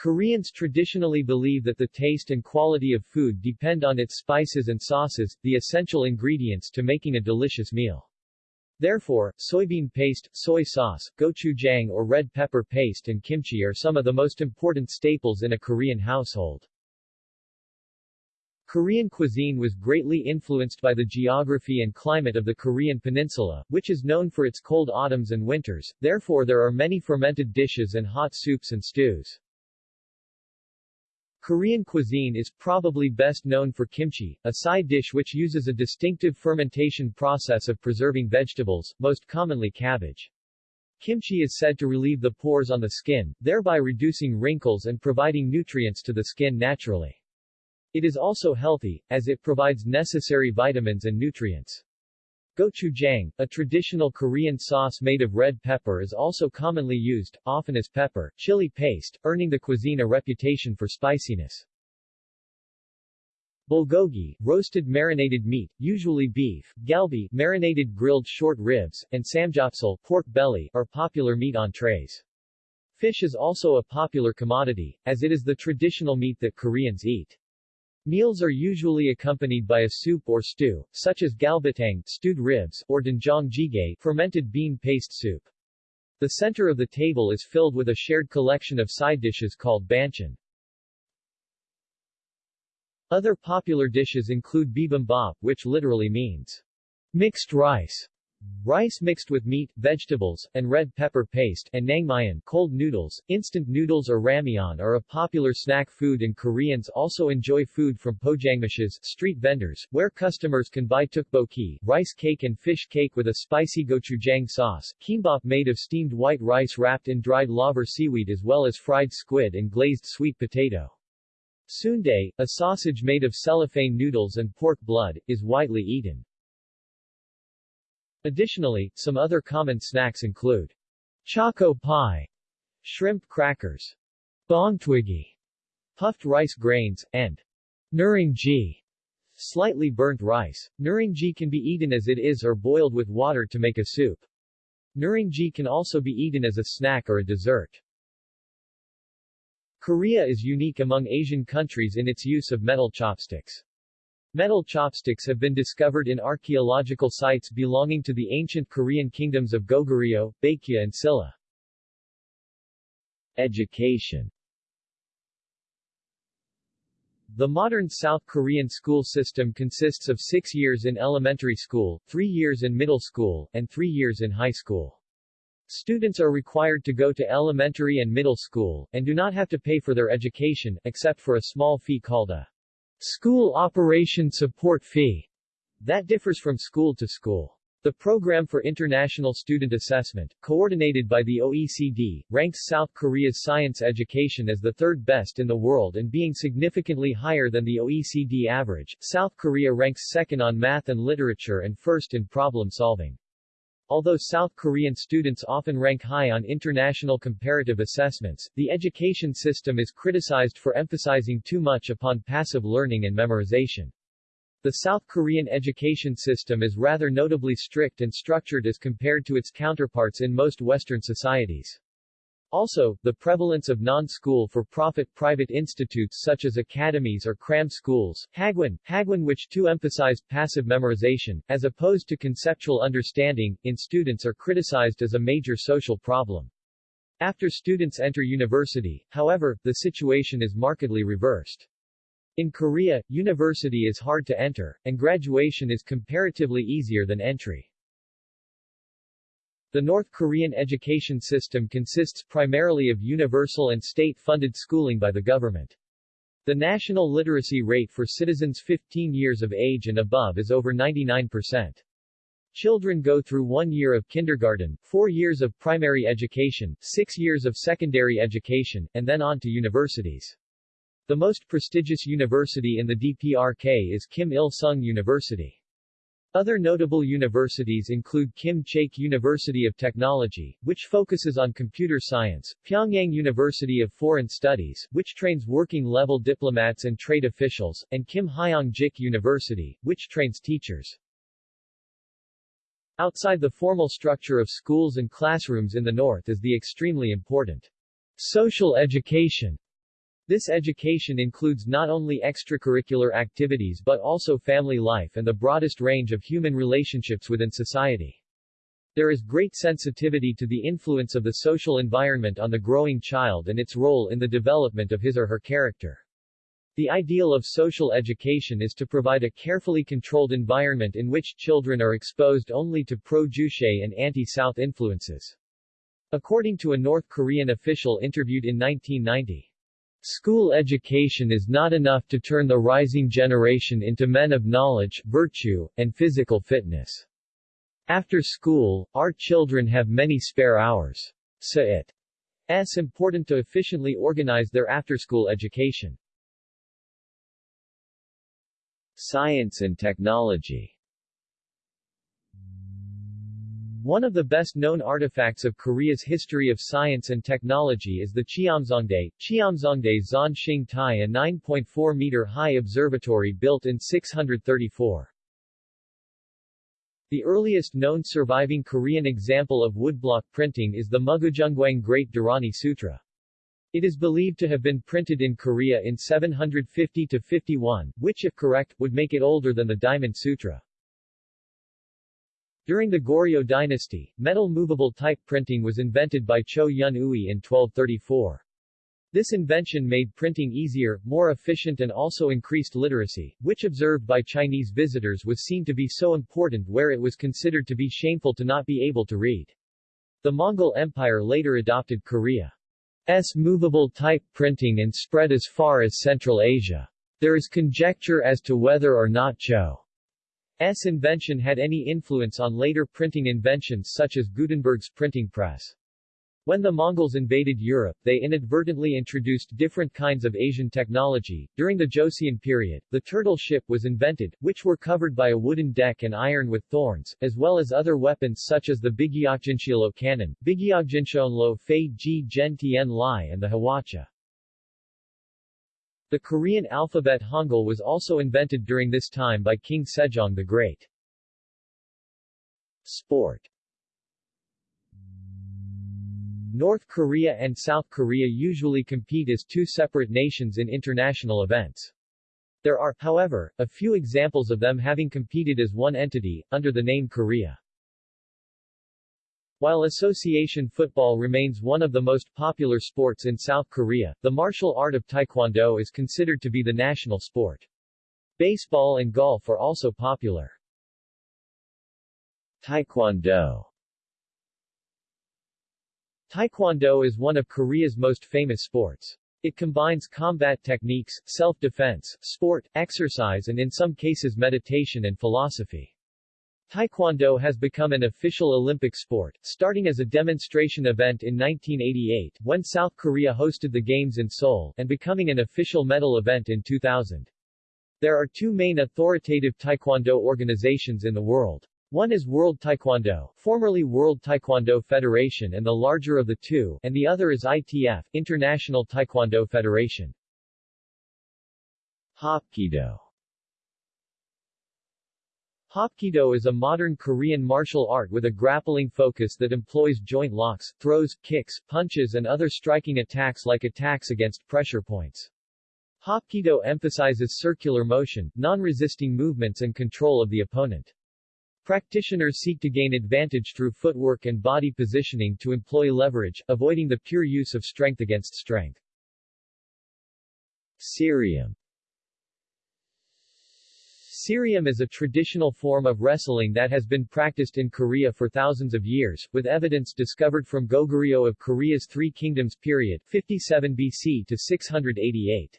Koreans traditionally believe that the taste and quality of food depend on its spices and sauces, the essential ingredients to making a delicious meal. Therefore, soybean paste, soy sauce, gochujang or red pepper paste and kimchi are some of the most important staples in a Korean household. Korean cuisine was greatly influenced by the geography and climate of the Korean peninsula, which is known for its cold autumns and winters, therefore there are many fermented dishes and hot soups and stews. Korean cuisine is probably best known for kimchi, a side dish which uses a distinctive fermentation process of preserving vegetables, most commonly cabbage. Kimchi is said to relieve the pores on the skin, thereby reducing wrinkles and providing nutrients to the skin naturally. It is also healthy, as it provides necessary vitamins and nutrients. Gochujang, a traditional Korean sauce made of red pepper is also commonly used, often as pepper, chili paste, earning the cuisine a reputation for spiciness. Bulgogi, roasted marinated meat, usually beef, galbi, marinated grilled short ribs, and samgyeopsal, pork belly, are popular meat entrees. Fish is also a popular commodity, as it is the traditional meat that Koreans eat. Meals are usually accompanied by a soup or stew, such as galbitang stewed ribs, or doenjang jjigae fermented bean paste soup. The center of the table is filled with a shared collection of side dishes called banchan. Other popular dishes include bibimbap, which literally means mixed rice, Rice mixed with meat, vegetables, and red pepper paste, and naengmyeon cold noodles, instant noodles or ramyeon are a popular snack food and Koreans also enjoy food from pojangmachas street vendors, where customers can buy tteokbokki rice cake and fish cake with a spicy gochujang sauce, kimbap made of steamed white rice wrapped in dried laver seaweed as well as fried squid and glazed sweet potato. Sundae, a sausage made of cellophane noodles and pork blood, is widely eaten. Additionally, some other common snacks include choco pie, shrimp crackers, bongtwigi, puffed rice grains, and nurungji, slightly burnt rice. Nurungji can be eaten as it is or boiled with water to make a soup. Nurungji can also be eaten as a snack or a dessert. Korea is unique among Asian countries in its use of metal chopsticks. Metal chopsticks have been discovered in archaeological sites belonging to the ancient Korean kingdoms of Goguryeo, Baekje and Silla. Education The modern South Korean school system consists of six years in elementary school, three years in middle school, and three years in high school. Students are required to go to elementary and middle school, and do not have to pay for their education, except for a small fee called a School Operation Support Fee that differs from school to school. The Program for International Student Assessment, coordinated by the OECD, ranks South Korea's science education as the third best in the world and being significantly higher than the OECD average. South Korea ranks second on math and literature and first in problem solving. Although South Korean students often rank high on international comparative assessments, the education system is criticized for emphasizing too much upon passive learning and memorization. The South Korean education system is rather notably strict and structured as compared to its counterparts in most Western societies. Also, the prevalence of non-school for-profit private institutes such as academies or cram schools, Hagwon, Hagwon which too emphasize passive memorization, as opposed to conceptual understanding, in students are criticized as a major social problem. After students enter university, however, the situation is markedly reversed. In Korea, university is hard to enter, and graduation is comparatively easier than entry. The North Korean education system consists primarily of universal and state-funded schooling by the government. The national literacy rate for citizens 15 years of age and above is over 99%. Children go through one year of kindergarten, four years of primary education, six years of secondary education, and then on to universities. The most prestigious university in the DPRK is Kim Il-sung University. Other notable universities include Kim Chaek University of Technology, which focuses on computer science, Pyongyang University of Foreign Studies, which trains working-level diplomats and trade officials, and Kim Hyeong-jik University, which trains teachers. Outside the formal structure of schools and classrooms in the north is the extremely important social education this education includes not only extracurricular activities but also family life and the broadest range of human relationships within society. There is great sensitivity to the influence of the social environment on the growing child and its role in the development of his or her character. The ideal of social education is to provide a carefully controlled environment in which children are exposed only to pro-Juche and anti-South influences. According to a North Korean official interviewed in 1990, School education is not enough to turn the rising generation into men of knowledge, virtue, and physical fitness. After school, our children have many spare hours. So it's important to efficiently organize their after-school education.
Science and technology
One of the best-known artifacts of Korea's history of science and technology is the Cheomseongdae, Cheomseongdae Zonshing Tai a 9.4-meter-high observatory built in 634. The earliest known surviving Korean example of woodblock printing is the Mugujeonggwang Great Dharani Sutra. It is believed to have been printed in Korea in 750-51, which if correct, would make it older than the Diamond Sutra. During the Goryeo dynasty, metal movable type printing was invented by Cho Yun Ui in 1234. This invention made printing easier, more efficient and also increased literacy, which observed by Chinese visitors was seen to be so important where it was considered to be shameful to not be able to read. The Mongol Empire later adopted Korea's movable type printing and spread as far as Central Asia. There is conjecture as to whether or not Cho S invention had any influence on later printing inventions such as Gutenberg's printing press. When the Mongols invaded Europe, they inadvertently introduced different kinds of Asian technology. During the Joseon period, the turtle ship was invented, which were covered by a wooden deck and iron with thorns, as well as other weapons such as the Bigyokjinshilo cannon, Bigyokjinshoenlo Fei Ji Gen Tien Lai and the Hwacha. The Korean alphabet Hangul was also invented during this time by King Sejong the Great. Sport North Korea and South Korea usually compete as two separate nations in international events. There are, however, a few examples of them having competed as one entity, under the name Korea. While association football remains one of the most popular sports in South Korea, the martial art of taekwondo is considered to be the national sport. Baseball and golf are also popular.
Taekwondo
Taekwondo is one of Korea's most famous sports. It combines combat techniques, self-defense, sport, exercise and in some cases meditation and philosophy. Taekwondo has become an official Olympic sport, starting as a demonstration event in 1988, when South Korea hosted the Games in Seoul, and becoming an official medal event in 2000. There are two main authoritative Taekwondo organizations in the world. One is World Taekwondo, formerly World Taekwondo Federation and the larger of the two, and the other is ITF, International Taekwondo Federation.
Hapkido
Hapkido is a modern Korean martial art with a grappling focus that employs joint locks, throws, kicks, punches and other striking attacks like attacks against pressure points. Hapkido emphasizes circular motion, non-resisting movements and control of the opponent. Practitioners seek to gain advantage through footwork and body positioning to employ leverage, avoiding the pure use of strength against strength.
Ssireum
Ssireum is a traditional form of wrestling that has been practiced in Korea for thousands of years, with evidence discovered from Goguryeo of Korea's Three Kingdoms period 57 BC to 688.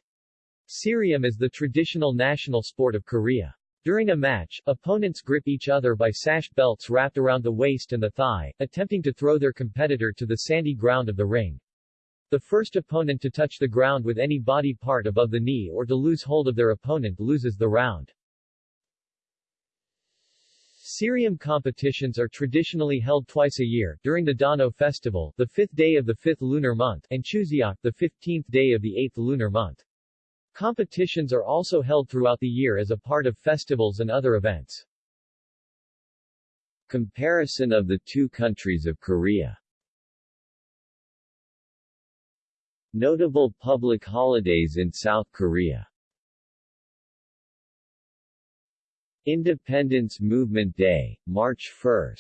Ssireum is the traditional national sport of Korea. During a match, opponents grip each other by sash belts wrapped around the waist and the thigh, attempting to throw their competitor to the sandy ground of the ring. The first opponent to touch the ground with any body part above the knee or to lose hold of their opponent loses the round. Ssireum competitions are traditionally held twice a year, during the Dano festival, the fifth day of the fifth lunar month, and Chuseok, the fifteenth day of the eighth lunar month. Competitions are also held throughout the year as a part of festivals and other events.
Comparison of the two countries of Korea Notable public holidays in South Korea Independence Movement Day, March 1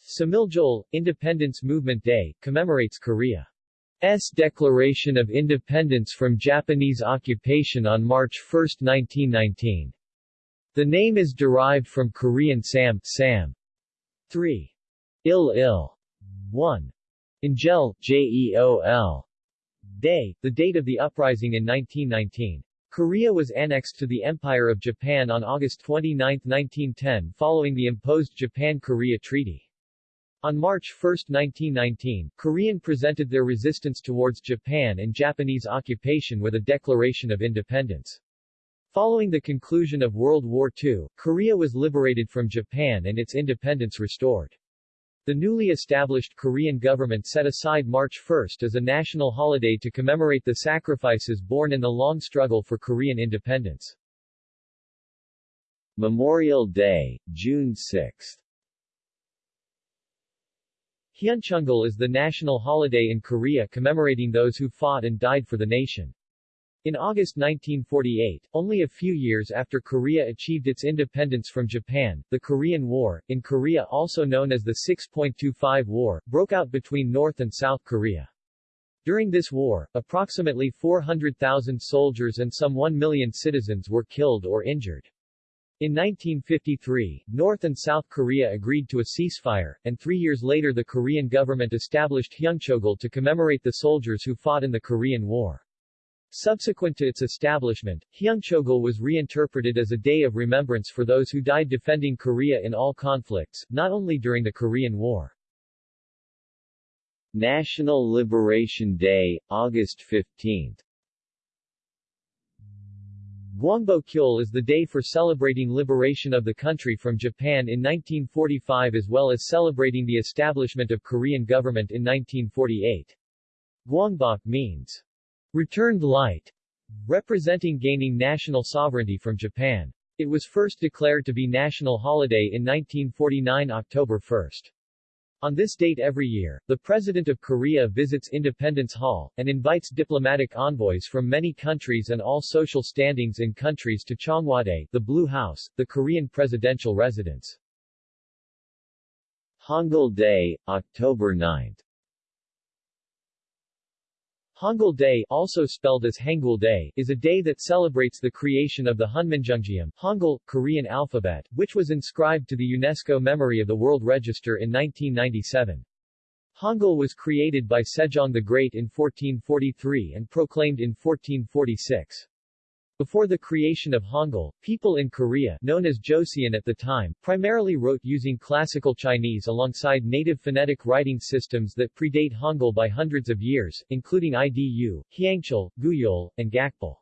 Samiljeol, Independence Movement Day, commemorates Korea's declaration of independence from Japanese occupation on March 1, 1919. The name is derived from Korean Sam, Sam 3. Il Il 1. Injel, Jeol. Day, the date of the uprising in 1919. Korea was annexed to the Empire of Japan on August 29, 1910 following the imposed Japan-Korea Treaty. On March 1, 1919, Korean presented their resistance towards Japan and Japanese occupation with a declaration of independence. Following the conclusion of World War II, Korea was liberated from Japan and its independence restored. The newly established Korean government set aside March 1 as a national holiday to commemorate the sacrifices borne in the long struggle for Korean independence.
Memorial Day, June 6
Hyunchungul is the national holiday in Korea commemorating those who fought and died for the nation. In August 1948, only a few years after Korea achieved its independence from Japan, the Korean War, in Korea also known as the 6.25 War, broke out between North and South Korea. During this war, approximately 400,000 soldiers and some 1 million citizens were killed or injured. In 1953, North and South Korea agreed to a ceasefire, and three years later the Korean government established Hyunchogul to commemorate the soldiers who fought in the Korean War. Subsequent to its establishment, Hyunchogul was reinterpreted as a day of remembrance for those who died defending Korea in all conflicts, not only during the Korean War.
National Liberation Day, August 15
Gwangbokjeol is the day for celebrating liberation of the country from Japan in 1945 as well as celebrating the establishment of Korean government in 1948. Gwangbok means returned light, representing gaining national sovereignty from Japan. It was first declared to be national holiday in 1949 October 1. On this date every year, the President of Korea visits Independence Hall, and invites diplomatic envoys from many countries and all social standings in countries to Cheongwadae, the Blue House, the Korean presidential residence.
Hangul Day, October 9
Hangul Day, also spelled as Hangul Day, is a day that celebrates the creation of the Hunminjeongeum Hangul, Korean alphabet, which was inscribed to the UNESCO Memory of the World Register in 1997. Hangul was created by Sejong the Great in 1443 and proclaimed in 1446. Before the creation of Hangul, people in Korea, known as Joseon at the time, primarily wrote using classical Chinese alongside native phonetic writing systems that predate Hangul by hundreds of years, including IDU, Hyangchal, Gugyeol, and Gakpil.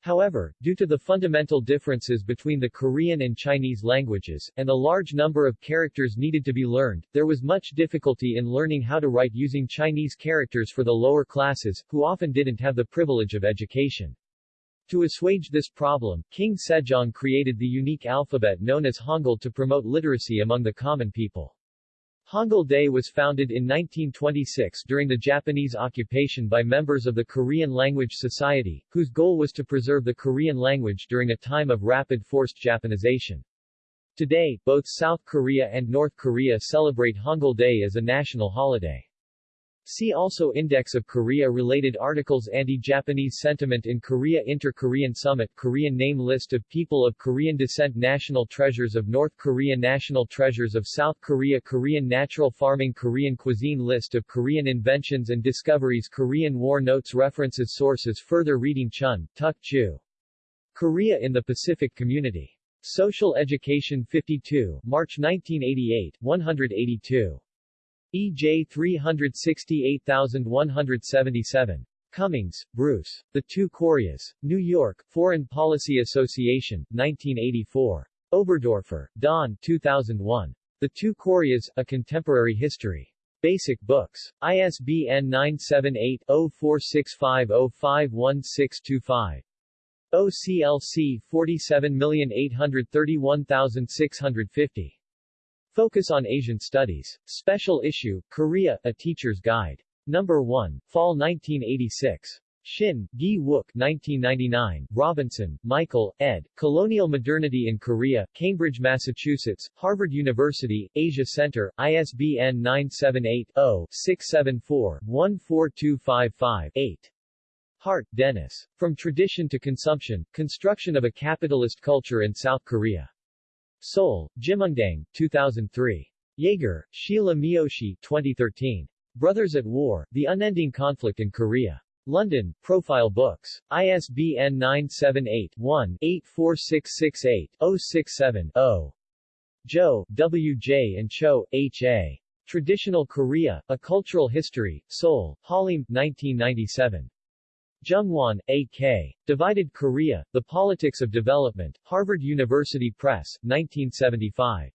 However, due to the fundamental differences between the Korean and Chinese languages, and the large number of characters needed to be learned, there was much difficulty in learning how to write using Chinese characters for the lower classes, who often didn't have the privilege of education. To assuage this problem, King Sejong created the unique alphabet known as Hangul to promote literacy among the common people. Hangul Day was founded in 1926 during the Japanese occupation by members of the Korean Language Society, whose goal was to preserve the Korean language during a time of rapid forced Japanization. Today, both South Korea and North Korea celebrate Hangul Day as a national holiday. See also Index of Korea-related articles Anti-Japanese sentiment in Korea Inter-Korean Summit Korean name List of people of Korean descent National treasures of North Korea National treasures of South Korea Korean natural farming Korean cuisine List of Korean inventions and discoveries Korean War Notes References Sources Further reading Chun, Tuk Chu. Korea in the Pacific Community. Social Education 52, March 1988, 182. EJ 368177. Cumings, Bruce. The Two Koreas. New York, Foreign Policy Association, 1984. Oberdorfer, Don 2001. The Two Koreas, A Contemporary History. Basic Books. ISBN 978-0465051625. OCLC 47831650. Focus on Asian Studies. Special Issue, Korea, A Teacher's Guide. Number 1, Fall 1986. Shin, Gi Wook 1999, Robinson, Michael, ed., Colonial Modernity in Korea, Cambridge, Massachusetts, Harvard University, Asia Center, ISBN 978-0-674-14255-8. Hart, Dennis. From Tradition to Consumption, Construction of a Capitalist Culture in South Korea. Seoul, Jimundang, 2003. Jager, Sheila Miyoshi 2013. Brothers at War, The Unending Conflict in Korea. London, Profile Books. ISBN 978-1-84668-067-0. Joe, W. J. and Cho, H. A. Traditional Korea, A Cultural History, Seoul, Halim, 1997. Jungwon, A.K. Divided Korea, The Politics of Development, Harvard University Press, 1975.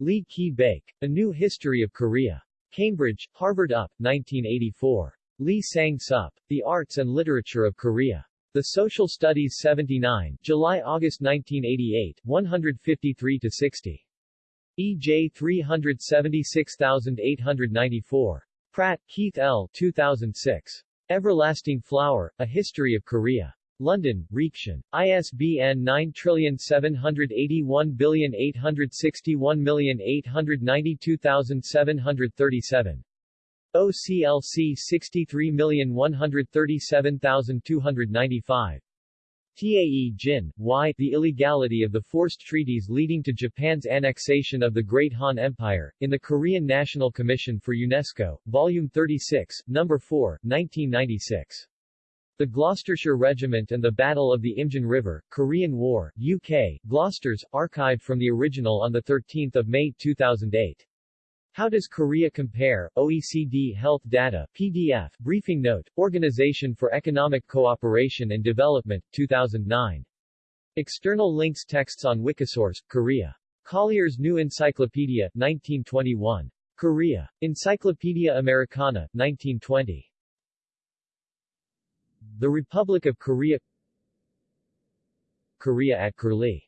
Lee Ki-baek, A New History of Korea. Cambridge, Harvard UP, 1984. Lee Sang-sup, The Arts and Literature of Korea. The Social Studies 79, July-August 1988, 153-60. EJ 376894. Pratt, Keith L. 2006. Everlasting Flower, A History of Korea. London, Reaktion. ISBN 9781861892737. OCLC 63137295. Tae Jin, Y. The illegality of the forced treaties leading to Japan's annexation of the Great Han Empire, in the Korean National Commission for UNESCO, Volume 36, No. 4, 1996. The Gloucestershire Regiment and the Battle of the Imjin River, Korean War, UK, Gloucesters, archived from the original on 13 May 2008. How does Korea compare? OECD Health Data, PDF, Briefing Note, Organization for Economic Cooperation and Development, 2009. External links Texts on Wikisource, Korea. Collier's New Encyclopedia, 1921. Korea. Encyclopedia Americana, 1920. The Republic of Korea Korea at Curlie